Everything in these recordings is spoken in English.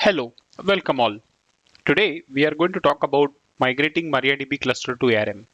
Hello, welcome all. Today we are going to talk about migrating MariaDB cluster to ARM.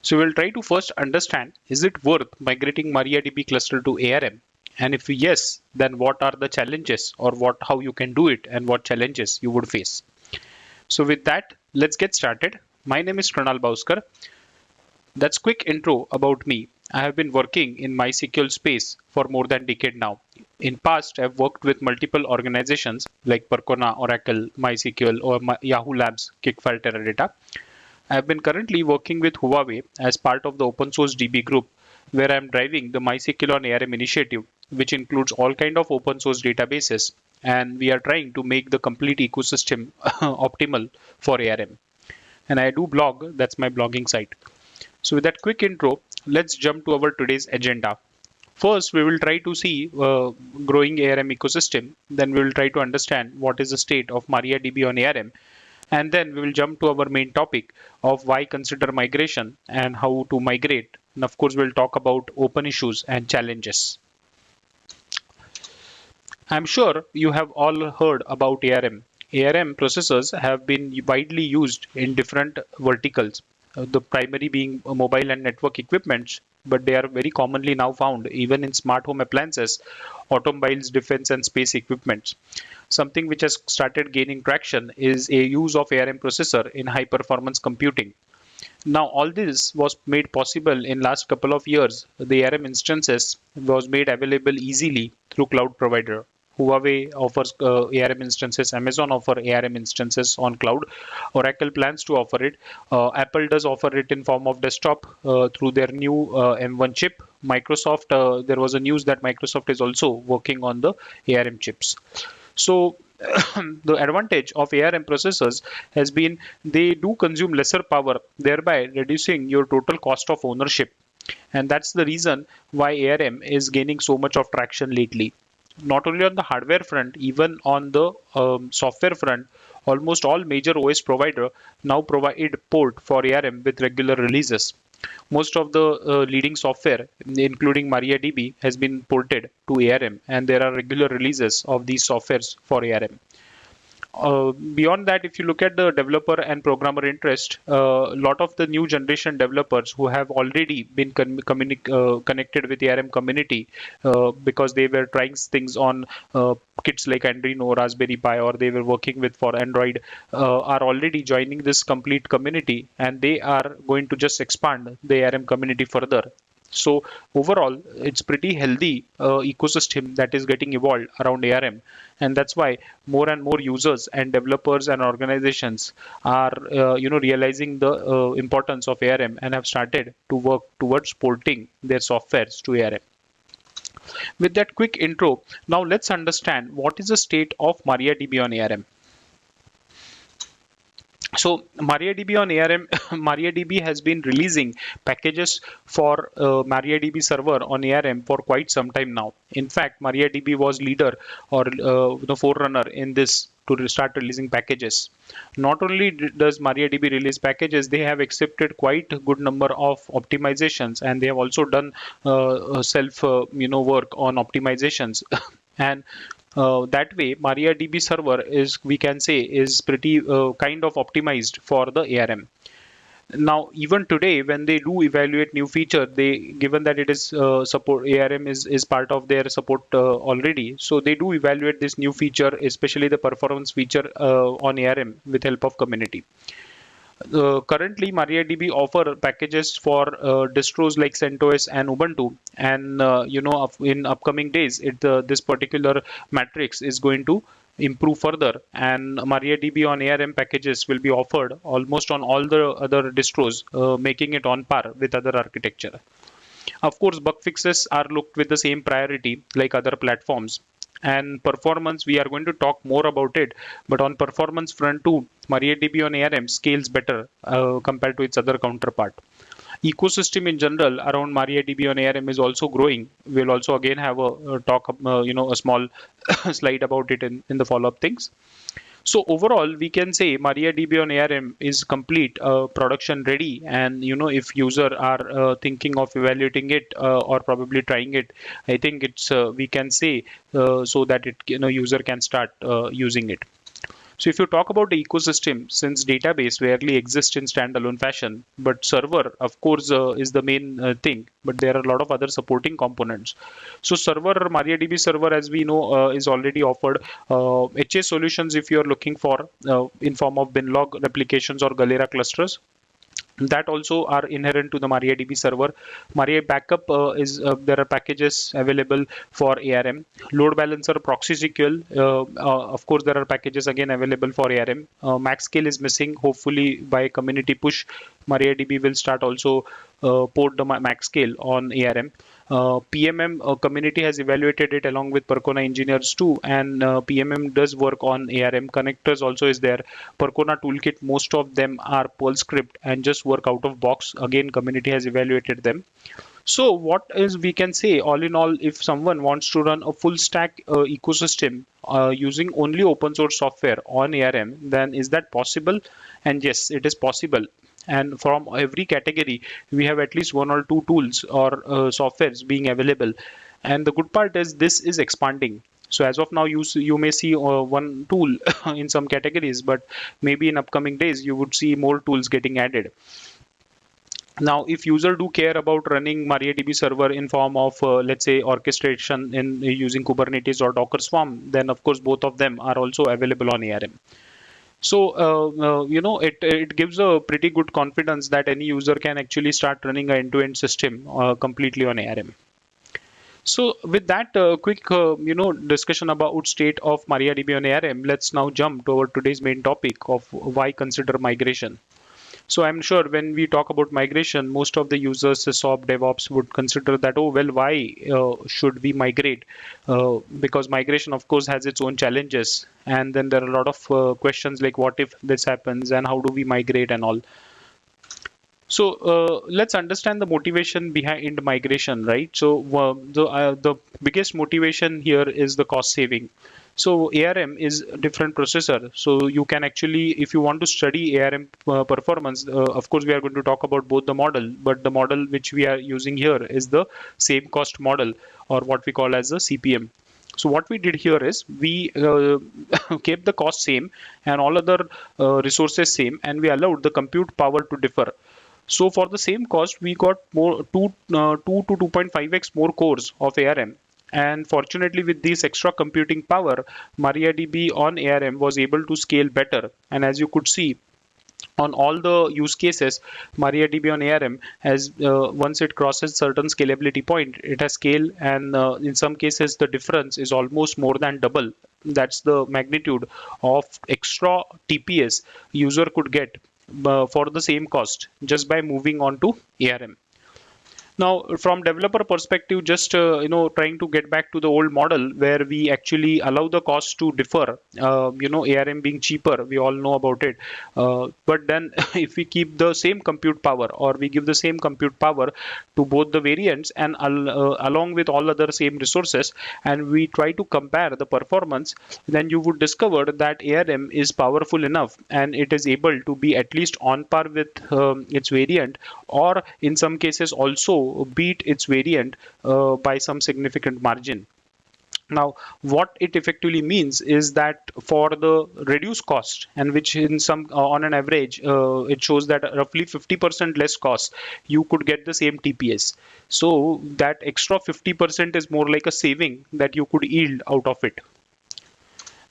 So we'll try to first understand is it worth migrating MariaDB cluster to ARM? And if yes, then what are the challenges or what how you can do it and what challenges you would face. So with that, let's get started. My name is Krunal Bauskar. That's quick intro about me. I have been working in MySQL space for more than a decade now. In past, I've worked with multiple organizations like Percona, Oracle, MySQL, or My Yahoo Labs, Kickfire Teradata. I have been currently working with Huawei as part of the open source DB group, where I'm driving the MySQL on ARM initiative, which includes all kind of open source databases, and we are trying to make the complete ecosystem optimal for ARM. And I do blog, that's my blogging site. So with that quick intro, let's jump to our today's agenda. First, we will try to see uh, growing ARM ecosystem. Then we will try to understand what is the state of MariaDB on ARM. And then we will jump to our main topic of why consider migration and how to migrate. And of course, we'll talk about open issues and challenges. I'm sure you have all heard about ARM. ARM processors have been widely used in different verticals the primary being uh, mobile and network equipments, but they are very commonly now found even in smart home appliances, automobiles, defense and space equipments. Something which has started gaining traction is a use of ARM processor in high performance computing. Now all this was made possible in last couple of years. The ARM instances was made available easily through cloud provider. Huawei offers uh, ARM instances, Amazon offer ARM instances on cloud, Oracle plans to offer it, uh, Apple does offer it in form of desktop uh, through their new uh, M1 chip. Microsoft, uh, there was a news that Microsoft is also working on the ARM chips. So the advantage of ARM processors has been they do consume lesser power, thereby reducing your total cost of ownership. And that's the reason why ARM is gaining so much of traction lately not only on the hardware front, even on the um, software front, almost all major OS provider now provide port for ARM with regular releases. Most of the uh, leading software, including MariaDB, has been ported to ARM, and there are regular releases of these softwares for ARM. Uh, beyond that, if you look at the developer and programmer interest, a uh, lot of the new generation developers who have already been uh, connected with the ARM community uh, because they were trying things on uh, kits like Arduino, or Raspberry Pi, or they were working with for Android, are already joining this complete community, and they are going to just expand the ARM community further so overall, it's pretty healthy uh, ecosystem that is getting evolved around ARM, and that's why more and more users and developers and organizations are, uh, you know, realizing the uh, importance of ARM and have started to work towards porting their softwares to ARM. With that quick intro, now let's understand what is the state of MariaDB on ARM. So MariaDB on ARM, MariaDB has been releasing packages for uh, MariaDB server on ARM for quite some time now. In fact, MariaDB was leader or uh, the forerunner in this to start releasing packages. Not only does MariaDB release packages, they have accepted quite a good number of optimizations and they have also done uh, self uh, you know work on optimizations and uh, that way MariaDB server is we can say is pretty uh, kind of optimized for the ARM now even today when they do evaluate new feature they given that it is uh, support arm is is part of their support uh, already so they do evaluate this new feature especially the performance feature uh, on arm with help of community uh, currently MariaDB offer packages for uh, distros like CentOS and Ubuntu. And uh, you know in upcoming days it uh, this particular matrix is going to improve further. And MariaDB on ARM packages will be offered almost on all the other distros uh, making it on par with other architecture. Of course bug fixes are looked with the same priority like other platforms and performance we are going to talk more about it. But on performance front too mariadb on arm scales better uh, compared to its other counterpart. Ecosystem in general around mariadb on arm is also growing. We'll also again have a, a talk uh, you know a small slide about it in, in the follow-up things so overall, we can say MariaDB on ARM is complete, uh, production ready, and you know if user are uh, thinking of evaluating it uh, or probably trying it, I think it's uh, we can say uh, so that it you know user can start uh, using it. So if you talk about the ecosystem, since database rarely exists in standalone fashion, but server, of course, uh, is the main uh, thing, but there are a lot of other supporting components. So server, MariaDB server, as we know, uh, is already offered. HA uh, solutions, if you are looking for uh, in form of binlog replications or Galera clusters, that also are inherent to the MariaDB server. Maria Backup uh, is uh, there are packages available for ARM. Load Balancer, ProxySQL, uh, uh, of course there are packages again available for ARM. Uh, MaxScale is missing. Hopefully by community push, MariaDB will start also uh, port the MaxScale on ARM. Uh, PMM uh, community has evaluated it along with Percona engineers too, and uh, PMM does work on ARM connectors also is there. Percona toolkit, most of them are Perl script and just work out of box. Again, community has evaluated them. So what is we can say all in all, if someone wants to run a full stack uh, ecosystem uh, using only open source software on ARM, then is that possible? And yes, it is possible and from every category we have at least one or two tools or uh, softwares being available. And the good part is this is expanding. So as of now you you may see uh, one tool in some categories but maybe in upcoming days you would see more tools getting added. Now if user do care about running mariadb server in form of uh, let's say orchestration in using kubernetes or docker swarm then of course both of them are also available on arm so, uh, uh, you know, it, it gives a pretty good confidence that any user can actually start running an end-to-end system uh, completely on ARM. So with that uh, quick, uh, you know, discussion about state of MariaDB on ARM, let's now jump our today's main topic of why consider migration. So I'm sure when we talk about migration, most of the users, SOP, DevOps would consider that, oh, well, why uh, should we migrate? Uh, because migration, of course, has its own challenges. And then there are a lot of uh, questions like, what if this happens and how do we migrate and all. So uh, let's understand the motivation behind migration, right? So uh, the uh, the biggest motivation here is the cost saving. So ARM is a different processor. So you can actually, if you want to study ARM uh, performance, uh, of course, we are going to talk about both the model, but the model which we are using here is the same cost model or what we call as the CPM. So what we did here is we uh, kept the cost same and all other uh, resources same and we allowed the compute power to differ. So for the same cost, we got more 2, uh, 2 to 2.5x more cores of ARM and fortunately, with this extra computing power, MariaDB on ARM was able to scale better. And as you could see, on all the use cases, MariaDB on ARM has uh, once it crosses certain scalability point, it has scale, and uh, in some cases the difference is almost more than double. That's the magnitude of extra TPS user could get uh, for the same cost just by moving on to ARM. Now, from developer perspective, just uh, you know, trying to get back to the old model where we actually allow the cost to differ. Uh, you know, ARM being cheaper, we all know about it. Uh, but then, if we keep the same compute power, or we give the same compute power to both the variants and uh, along with all other same resources, and we try to compare the performance, then you would discover that ARM is powerful enough and it is able to be at least on par with um, its variant, or in some cases also beat its variant uh, by some significant margin. Now, what it effectively means is that for the reduced cost, and which in some uh, on an average, uh, it shows that roughly 50% less cost, you could get the same TPS. So that extra 50% is more like a saving that you could yield out of it.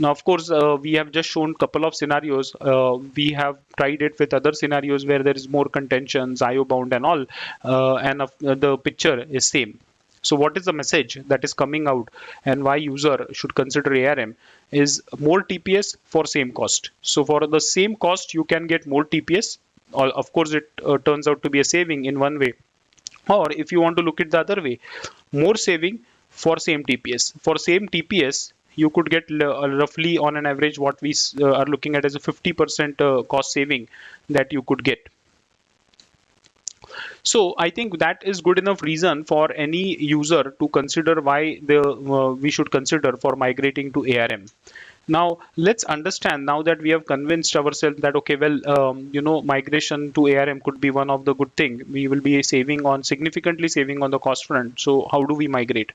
Now, of course, uh, we have just shown couple of scenarios. Uh, we have tried it with other scenarios where there is more contentions, IO bound and all, uh, and the picture is same. So what is the message that is coming out and why user should consider ARM is more TPS for same cost. So for the same cost, you can get more TPS. Of course, it uh, turns out to be a saving in one way. Or if you want to look at the other way, more saving for same TPS. For same TPS, you could get uh, roughly on an average what we uh, are looking at as a 50% uh, cost saving that you could get. So I think that is good enough reason for any user to consider why the, uh, we should consider for migrating to ARM. Now let's understand now that we have convinced ourselves that okay, well, um, you know, migration to ARM could be one of the good thing. We will be saving on significantly saving on the cost front. So how do we migrate?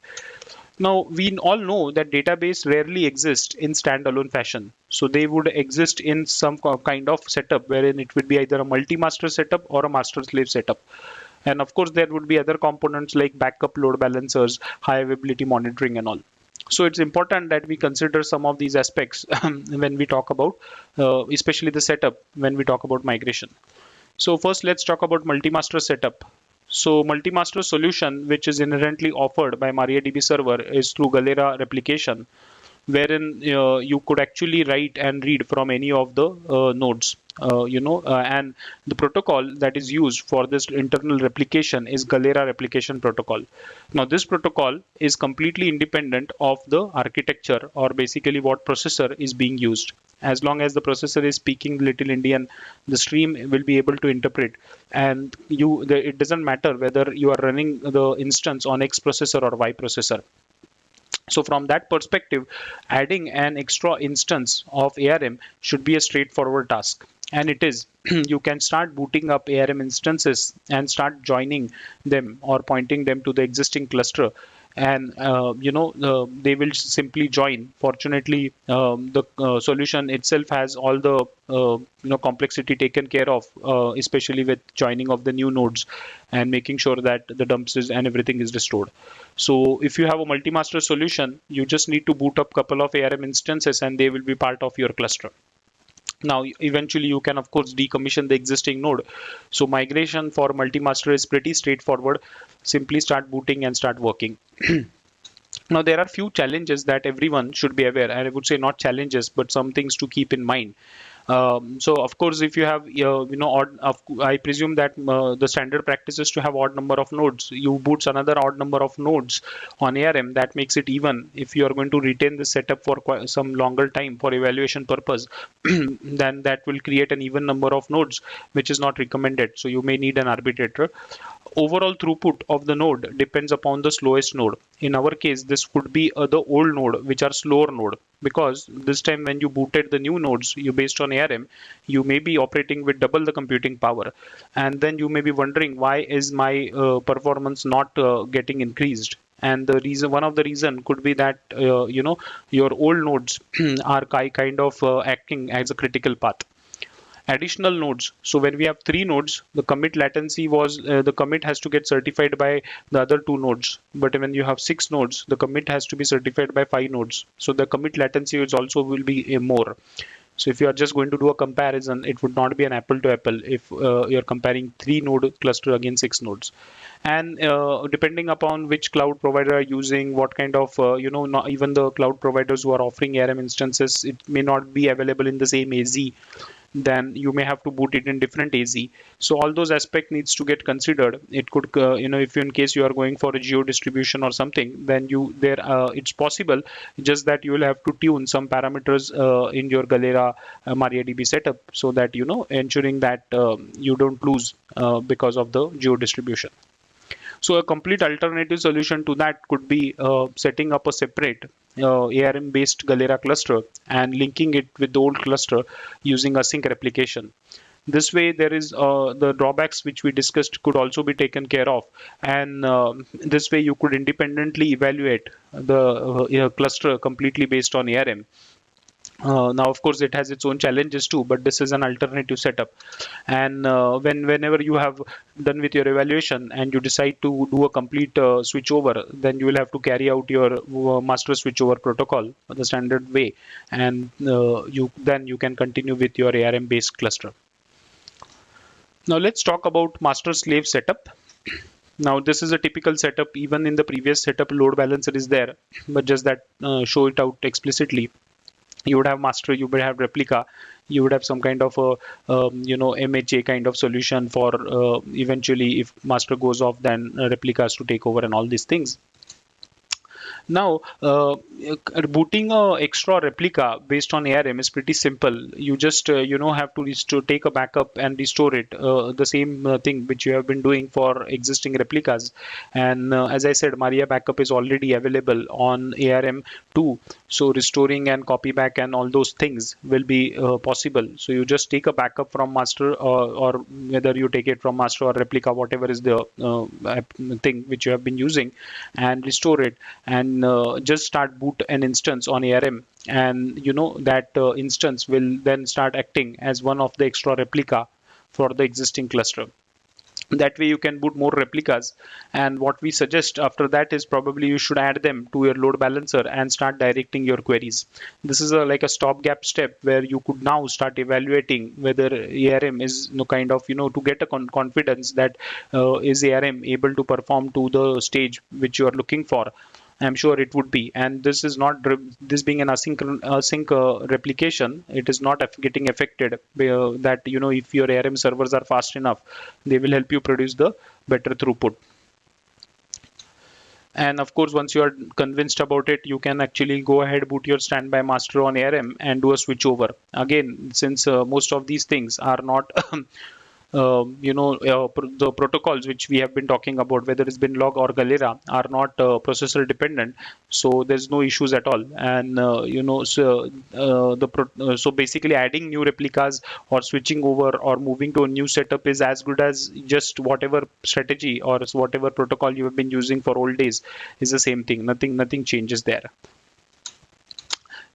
Now, we all know that database rarely exist in standalone fashion. So they would exist in some kind of setup wherein it would be either a multi-master setup or a master-slave setup. And of course, there would be other components like backup load balancers, high availability monitoring and all. So it's important that we consider some of these aspects when we talk about, uh, especially the setup, when we talk about migration. So first, let's talk about multi-master setup. So multi-master solution, which is inherently offered by MariaDB server is through Galera replication, wherein uh, you could actually write and read from any of the uh, nodes. Uh, you know, uh, and the protocol that is used for this internal replication is Galera replication protocol. Now, this protocol is completely independent of the architecture or basically what processor is being used. As long as the processor is speaking Little endian the stream will be able to interpret, and you the, it doesn't matter whether you are running the instance on X processor or Y processor. So from that perspective, adding an extra instance of ARM should be a straightforward task. And it is. You can start booting up ARM instances and start joining them or pointing them to the existing cluster and uh, you know uh, they will simply join. Fortunately um, the uh, solution itself has all the uh, you know complexity taken care of uh, especially with joining of the new nodes and making sure that the dumps is and everything is restored. So if you have a multi-master solution you just need to boot up a couple of arm instances and they will be part of your cluster now, eventually you can of course decommission the existing node. So migration for multi-master is pretty straightforward. Simply start booting and start working. now there are few challenges that everyone should be aware and I would say not challenges but some things to keep in mind. Um, so of course, if you have, uh, you know, odd, I presume that uh, the standard practice is to have odd number of nodes. You boots another odd number of nodes on ARM. That makes it even. If you are going to retain the setup for some longer time for evaluation purpose, then that will create an even number of nodes, which is not recommended. So you may need an arbitrator overall throughput of the node depends upon the slowest node. In our case, this could be uh, the old node, which are slower node, because this time when you booted the new nodes, you based on ARM, you may be operating with double the computing power, and then you may be wondering why is my uh, performance not uh, getting increased? And the reason one of the reason could be that uh, you know your old nodes are kind of uh, acting as a critical path additional nodes. So when we have three nodes, the commit latency was uh, the commit has to get certified by the other two nodes. But when you have six nodes, the commit has to be certified by five nodes. So the commit latency is also will be uh, more. So if you are just going to do a comparison, it would not be an apple to apple if uh, you're comparing three node cluster against six nodes. And uh, depending upon which cloud provider are using, what kind of, uh, you know, not even the cloud providers who are offering ARM instances, it may not be available in the same AZ then you may have to boot it in different AZ. So all those aspect needs to get considered. It could, uh, you know, if you, in case you are going for a geo distribution or something, then you there uh, it's possible. Just that you will have to tune some parameters uh, in your Galera uh, MariaDB setup so that you know ensuring that um, you don't lose uh, because of the geo distribution. So a complete alternative solution to that could be uh, setting up a separate uh, ARM based Galera cluster and linking it with the old cluster using async replication. This way, there is uh, the drawbacks which we discussed could also be taken care of, and uh, this way you could independently evaluate the uh, cluster completely based on ARM uh, now, of course, it has its own challenges too, but this is an alternative setup. And uh, when whenever you have done with your evaluation and you decide to do a complete uh, switchover, then you will have to carry out your uh, master switchover protocol the standard way, and uh, you then you can continue with your ARM-based cluster. Now let's talk about master-slave setup. Now this is a typical setup. Even in the previous setup, load balancer is there, but just that uh, show it out explicitly you would have master you would have replica you would have some kind of a um, you know mha kind of solution for uh, eventually if master goes off then replicas to take over and all these things now, uh, booting a extra replica based on ARM is pretty simple. You just uh, you know have to restore, take a backup and restore it. Uh, the same uh, thing which you have been doing for existing replicas. And uh, as I said, Maria backup is already available on ARM 2. So restoring and copy back and all those things will be uh, possible. So you just take a backup from master or whether you take it from master or replica, whatever is the thing which you have been using, and restore it and can uh, just start boot an instance on ARM and you know that uh, instance will then start acting as one of the extra replica for the existing cluster. That way you can boot more replicas. And what we suggest after that is probably you should add them to your load balancer and start directing your queries. This is a like a stopgap step where you could now start evaluating whether arm is you know, kind of you know to get a con confidence that uh, is arm able to perform to the stage which you are looking for I'm sure it would be. And this is not this being an async async uh, replication. It is not getting affected. Uh, that you know if your ARM servers are fast enough, they will help you produce the better throughput. And of course, once you are convinced about it, you can actually go ahead, boot your standby master on ARM and do a switch over. Again, since uh, most of these things are not Um, you know uh, pr the protocols which we have been talking about whether it's Binlog or Galera are not uh, processor dependent so there's no issues at all. And uh, you know so uh, the uh, so basically adding new replicas or switching over or moving to a new setup is as good as just whatever strategy or whatever protocol you have been using for old days is the same thing. Nothing nothing changes there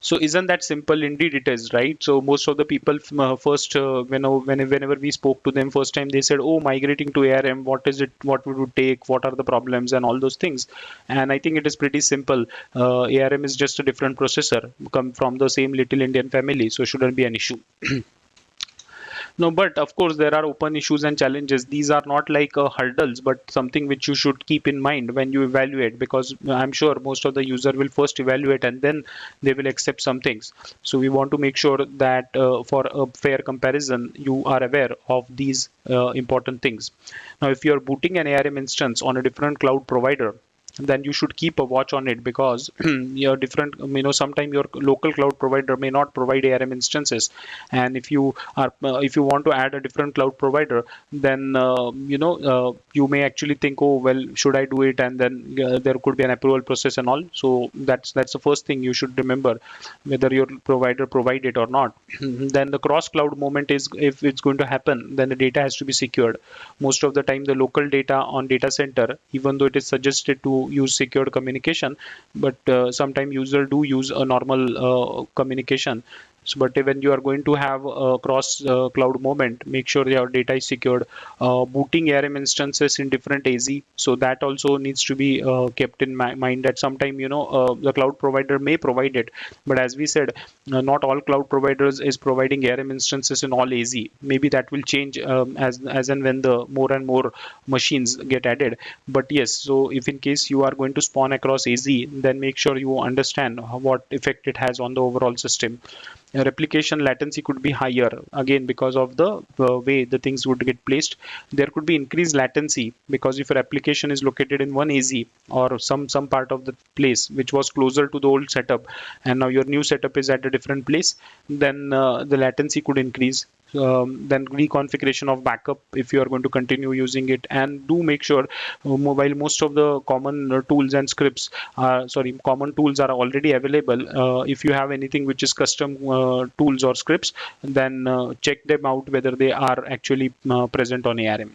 so isn't that simple? Indeed, it is, right? So most of the people uh, first, uh, when, whenever we spoke to them first time, they said, "Oh, migrating to ARM, what is it? What would it take? What are the problems and all those things?" And I think it is pretty simple. Uh, ARM is just a different processor, come from the same little endian family, so shouldn't be an issue. No, but of course there are open issues and challenges. These are not like uh, hurdles, but something which you should keep in mind when you evaluate because I'm sure most of the user will first evaluate and then they will accept some things. So we want to make sure that uh, for a fair comparison, you are aware of these uh, important things. Now, if you're booting an ARM instance on a different cloud provider, then you should keep a watch on it because your different you know sometimes your local cloud provider may not provide arm instances. And if you are uh, if you want to add a different cloud provider then uh, you know uh, you may actually think oh well should i do it? And then uh, there could be an approval process and all. So that's that's the first thing you should remember whether your provider provide it or not. Then the cross cloud moment is if it's going to happen then the data has to be secured. Most of the time the local data on data center even though it is suggested to use secured communication but uh, sometimes user do use a normal uh, communication so, but when you are going to have a cross uh, cloud moment, make sure your data is secured. Uh, booting ARM instances in different AZ, so that also needs to be uh, kept in mind that sometime you know uh, the cloud provider may provide it, but as we said, uh, not all cloud providers is providing ARM instances in all AZ. Maybe that will change um, as as and when the more and more machines get added. But yes, so if in case you are going to spawn across AZ, then make sure you understand what effect it has on the overall system replication latency could be higher again because of the uh, way the things would get placed. There could be increased latency because if your application is located in one AZ or some some part of the place which was closer to the old setup and now your new setup is at a different place then uh, the latency could increase um, then reconfiguration of backup if you are going to continue using it. And do make sure uh, while most of the common uh, tools and scripts are sorry common tools are already available. Uh, if you have anything which is custom uh, tools or scripts then check them out whether they are actually present on ARM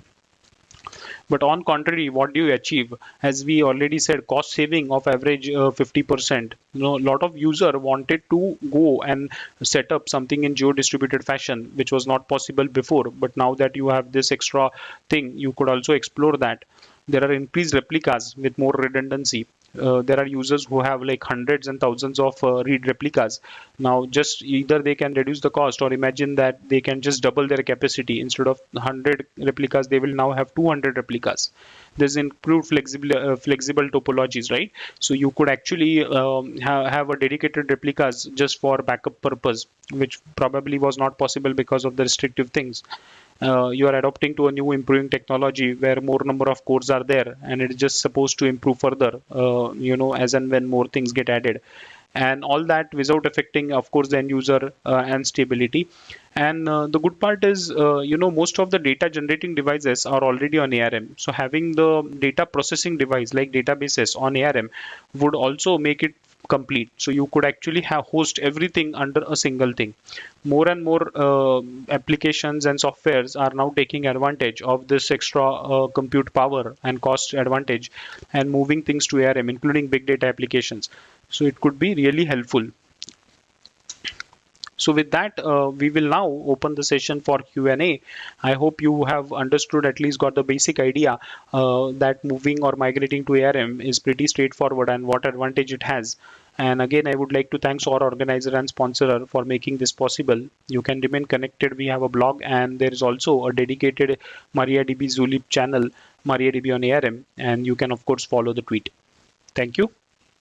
but on contrary what do you achieve? As we already said cost saving of average uh, 50% you know a lot of user wanted to go and set up something in geo distributed fashion which was not possible before. But now that you have this extra thing you could also explore that. There are increased replicas with more redundancy uh, there are users who have like hundreds and thousands of uh, read replicas. Now just either they can reduce the cost or imagine that they can just double their capacity. Instead of 100 replicas they will now have 200 replicas. There's improved flexible uh, flexible topologies right? So you could actually um, ha have a dedicated replicas just for backup purpose which probably was not possible because of the restrictive things uh, you are adopting to a new improving technology where more number of cores are there and it is just supposed to improve further uh, you know as and when more things get added. And all that without affecting of course the end user uh, and stability. And uh, the good part is uh, you know most of the data generating devices are already on ARM so having the data processing device like databases on ARM would also make it complete. So you could actually have host everything under a single thing. More and more uh, applications and softwares are now taking advantage of this extra uh, compute power and cost advantage and moving things to ARM including big data applications. So it could be really helpful so with that, uh, we will now open the session for Q&A. I hope you have understood, at least got the basic idea uh, that moving or migrating to ARM is pretty straightforward and what advantage it has. And again, I would like to thank our organizer and sponsor for making this possible. You can remain connected. We have a blog and there is also a dedicated MariaDB Zulip channel, MariaDB on ARM. And you can, of course, follow the tweet. Thank you.